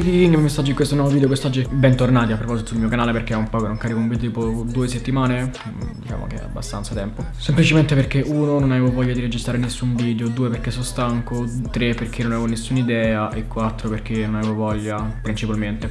King, messaggi in questo nuovo video Quest'oggi bentornati a proposito sul mio canale Perché è un po' che non carico un video tipo due settimane mm, Diciamo che è abbastanza tempo. Semplicemente perché uno non avevo voglia di registrare nessun video Due perché sono stanco Tre perché non avevo nessuna idea E quattro perché non avevo voglia principalmente.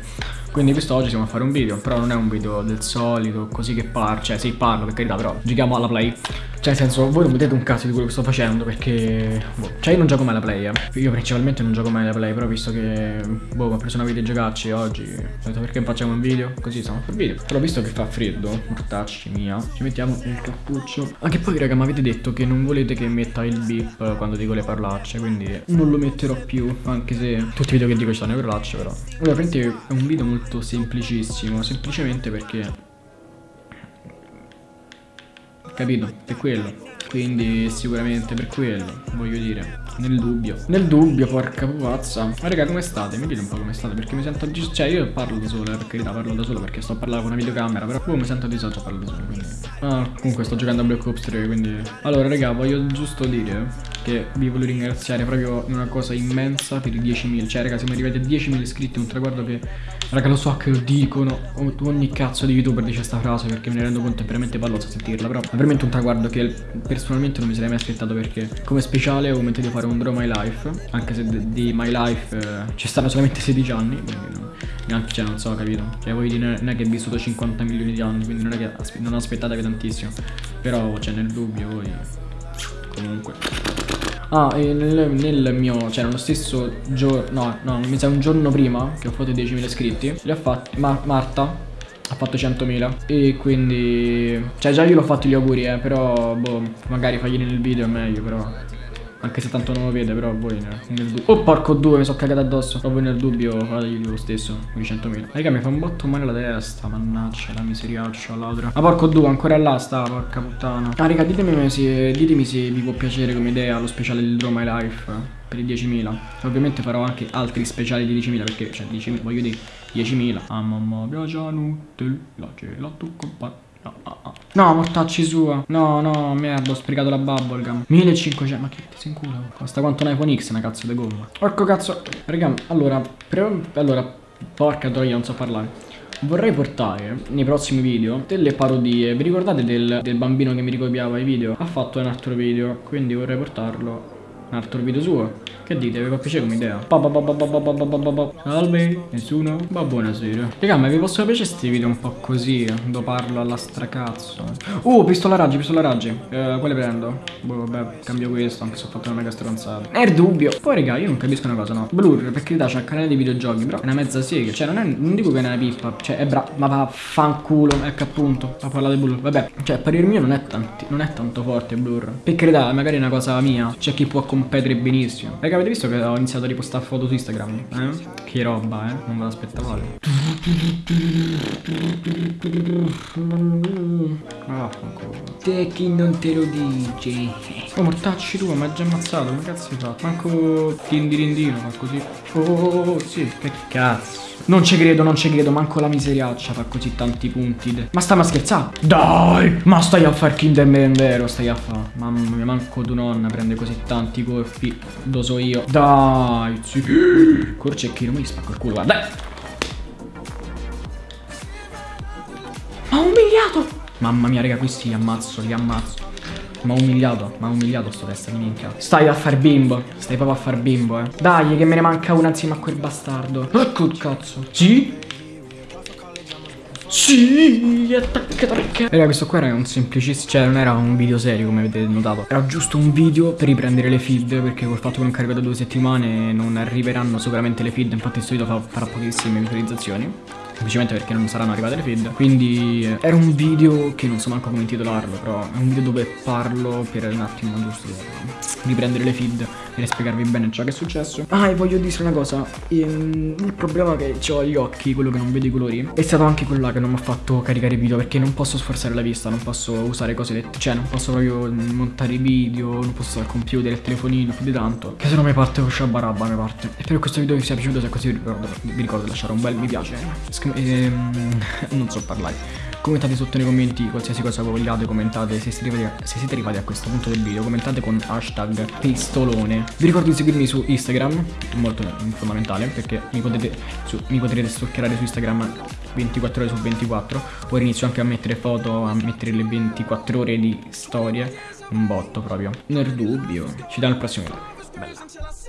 Quindi quest'oggi siamo a fare un video Però non è un video del solito Così che parlo Cioè sì parlo per carità però Giochiamo alla play cioè, nel senso, voi non vedete un cazzo di quello che sto facendo perché... Boh, cioè, io non gioco mai alla play, eh. Io principalmente non gioco mai alla play, però visto che... Boh, mi ho preso una videogiocarci oggi. Ho detto perché facciamo un video? Così stiamo fare video. Però visto che fa freddo, mortacci mia, ci mettiamo il cappuccio. Anche poi, raga, mi avete detto che non volete che metta il beep quando dico le parolacce, quindi non lo metterò più, anche se tutti i video che dico ci sono le parolacce, però. Allora, praticamente è un video molto semplicissimo, semplicemente perché Capito? Per quello. Quindi sicuramente per quello, voglio dire, nel dubbio. Nel dubbio, porca pupazza. Ma raga, come state? Mi dite un po' come state, perché mi sento... Cioè, io parlo da solo, per carità, parlo da solo perché sto a parlare con una videocamera, però boh, mi sento a disagio a parlare da solo, quindi... Ah, comunque sto giocando a Black Ops 3, quindi... Allora, raga, voglio giusto dire che vi voglio ringraziare proprio una cosa immensa per i 10.000. Cioè, raga, siamo arrivati a 10.000 iscritti, un traguardo che... Raga, lo so che lo dicono, ogni cazzo di youtuber dice questa frase perché me ne rendo conto, è veramente balloso sentirla, però è veramente un traguardo che personalmente non mi sarei mai aspettato perché come speciale ho commentato di fare un Draw My Life, anche se di My Life eh, ci stanno solamente 16 anni, quindi no, neanche, cioè, non so, capito? Cioè, voi non è che è vissuto 50 milioni di anni, quindi non è che non aspettatevi tantissimo, però, cioè, nel dubbio voi... Comunque... Ah, e nel, nel, mio, cioè nello stesso giorno, no, no, mi sa un giorno prima che ho fatto 10.000 iscritti, li ha fatti, ma Marta ha fatto 100.000 e quindi, cioè già io l'ho fatto gli auguri, eh, però, boh, magari faglieli nel video è meglio, però anche se tanto non lo vede, però voi nel, dubbio. Oh, porco due, mi sono cagato addosso. Voi nel dubbio fateglieli lo stesso, con i 100.000. Raga, mi fa un botto male la testa, mannaggia, la miseriaccia, ladra. Ma porco due, ancora là sta, porca puttana. Ah, raga, ditemi se, ditemi se vi può piacere come idea lo speciale del Draw My Life per i 10.000. Ovviamente farò anche altri speciali di 10.000 perché, cioè, 10.000, voglio dire, 10.000. Ah, mamma, piace Nutella, gelato compagno. No, mortacci sua. No, no, merda, ho sprecato la bubblegum. 1500, ma che ti in culo? Costa quanto un iPhone X, una cazzo di gomma. Porco cazzo. Raga, allora, allora, porca troia, non so parlare. Vorrei portare nei prossimi video delle parodie. Vi ricordate del, del bambino che mi ricopiava i video? Ha fatto un altro video, quindi vorrei portarlo un altro video suo. Che dite? Vi fa piacere come idea? Salve, nessuno? Ma buonasera. Raga, ma vi possono piacere questi video un po' così? Dove parlo alla stracazzo. Uh, pistola raggi, pistola raggi. Eh, quale prendo? Boh, vabbè, cambio questo, anche se ho fatto una mega stronzata. Il dubbio. Poi, raga, io non capisco una cosa, no. Blur, per carità, c'è il canale di videogiochi, però è una mezza sega. Cioè, non, è, non dico che è una pippa. Cioè, è bravo, ma va fanculo. Ecco, appunto, a parlare di Blur. Vabbè, cioè, a parer mio non è, tanti, non è tanto forte Blur. Per carità, magari è una cosa mia. C'è chi può competere benissimo. Raga, avete visto che ho iniziato a ripostare foto su Instagram? Eh? Che roba, eh? Non me l'aspettavate. Ah, te chi non te lo dice? Oh, mortacci tu, ma già ammazzato, che cazzo hai fatto? Manco tindirindino, ma così. Oh, oh, oh, sì, che cazzo. Non ci credo, non ci credo, manco la miseriaccia fa così tanti punti. Ma sta ma scherzando? Dai, ma stai a far Kinderman vero, stai a fare. Mamma mia, manco tu nonna prende così tanti colpi. Lo so io. Dai, sì. Corcecchino, mi spacco il culo, guarda. Ma umiliato! Mamma mia, raga, questi li ammazzo, li ammazzo. Ma umiliato, ma umiliato sto testa di minchia. Stai a far bimbo. Stai proprio a far bimbo, eh. Dai, che me ne manca una insieme a quel bastardo. Ecco il cazzo. Sì? Sì, attacca, attacca. Raga, questo qua era un semplicissimo, cioè non era un video serio come avete notato. Era giusto un video per riprendere le feed, perché col fatto che non carico da due settimane non arriveranno sicuramente le feed, infatti questo video farà pochissime visualizzazioni semplicemente perché non saranno arrivate le feed quindi eh, era un video che non so manco come intitolarlo però è un video dove parlo per un attimo giusto? Riprendere le feed e spiegarvi bene ciò che è successo. Ah e voglio dire una cosa. Ehm, il problema che ho agli occhi quello che non vedo i colori. È stato anche quello che non mi ha fatto caricare i video perché non posso sforzare la vista non posso usare cose cioè non posso proprio montare i video non posso usare il computer il telefonino più di tanto. Che se no mi parte sciabarabba mi parte. E spero che questo video vi sia piaciuto se così vi ricordo, vi ricordo di lasciare un bel mi piace. scrivete ehm, non so parlare. Commentate sotto nei commenti qualsiasi cosa vogliate, commentate se siete, arrivati a, se siete arrivati a questo punto del video, commentate con hashtag pistolone. Vi ricordo di seguirmi su Instagram, molto fondamentale perché mi potete, su, mi potrete stalkerare su Instagram 24 ore su 24. Poi inizio anche a mettere foto, a mettere le 24 ore di storie, un botto proprio. Nel dubbio, ci danno il prossimo video. Bella.